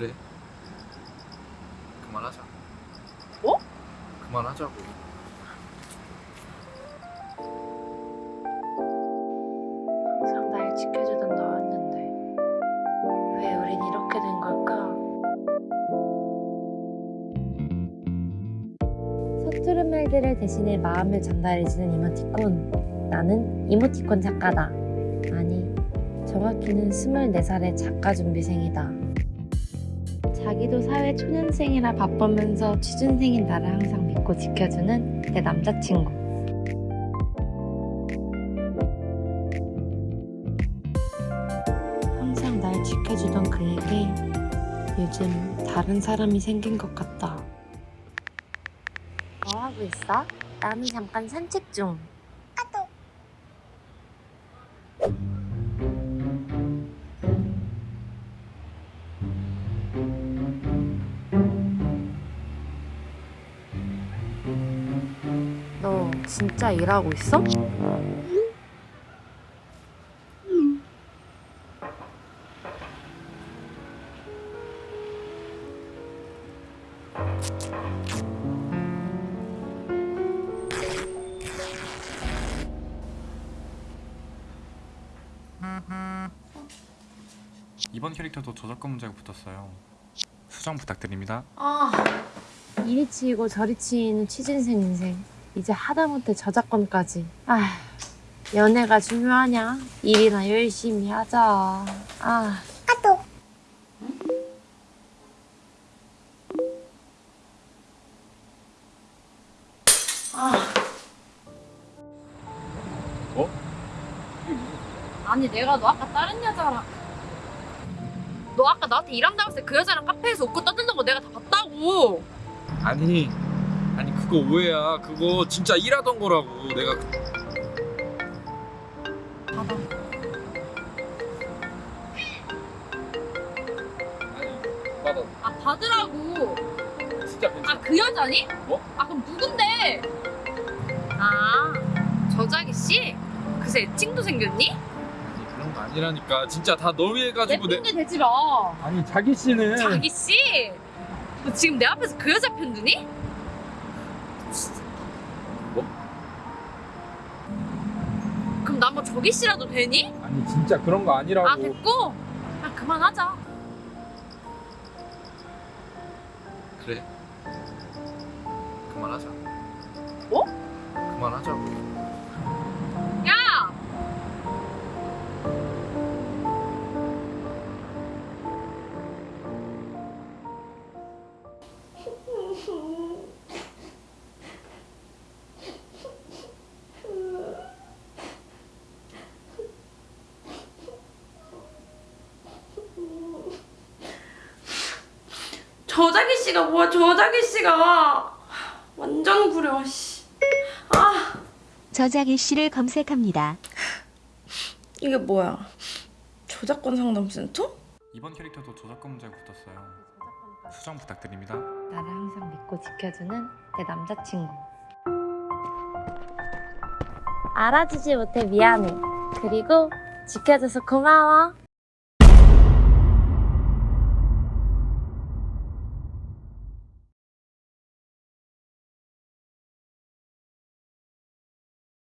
그래. 그만하자. 뭐? 그만하자고. 항상 날 지켜주던 너였는데 왜 우린 이렇게 된 걸까? 서투른 말들을 대신해 마음을 전달해주는 이모티콘 나는 이모티콘 작가다 아니 정확히는 24살의 작가 준비생이다 자기도 사회 초년생이라 바쁘면서 취준생인 나를 항상 믿고 지켜주는 내 남자친구 항상 날 지켜주던 그에게 요즘 다른 사람이 생긴 것 같다. 뭐 하고 있어? 나는 잠깐 산책 중. 진짜 일하고 있어? 이번 캐릭터도 저작권 문제가 붙었어요. 수정 부탁드립니다. 아, 이리 치이고 저리 치이는 취진생 인생. 이제 하다못해 저작권까지. 아, 연애가 중요하냐? 일이나 열심히 하자. 아. 아. 어? 아니 내가 너 아까 다른 여자랑 너 아까 나한테 일한다고 했을 때 그 여자랑 카페에서 웃고 떠드는 거 내가 다 봤다고 아니 그거 오해야. 그거 진짜 일하던 거라고. 내가 받아 아니 받아. 아 받으라고 진짜 괜찮아. 아 그 여자니? 뭐? 아 그럼 누군데? 아 저자기 씨? 그새 애칭도 생겼니? 아니 그런 거 아니라니까. 진짜 다 너 위해 내 가지고 내. 핑계 대지 마 아니 자기 씨는. 자기 씨? 너 지금 내 앞에서 그 여자 편드니? 나뭐 저기 씨라도 되니? 아니 진짜 그런 거 아니라고. 아 됐고 아 그만하자 그래. 그만하자. 뭐? 그만하자고. 저자기 씨가 뭐야 저자기 씨가 완전 구려 씨. 아 저자기 씨를 검색합니다. 이게 뭐야 저작권 상담센터? 이번 캐릭터도 저작권 문제가 붙었어요. 수정 부탁드립니다. 나를 항상 믿고 지켜주는 내 남자친구 알아주지 못해 미안해 그리고 지켜줘서 고마워